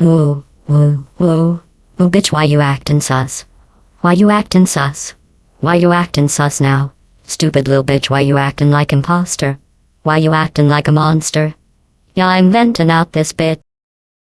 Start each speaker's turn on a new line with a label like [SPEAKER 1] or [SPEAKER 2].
[SPEAKER 1] Ooh, woo, woo. Ooh, bitch, why you actin' sus? Why you actin' sus? Why you actin' sus now? Stupid little bitch, why you actin' like imposter? Why you actin' like a monster? Yeah, I'm ventin' out this bit.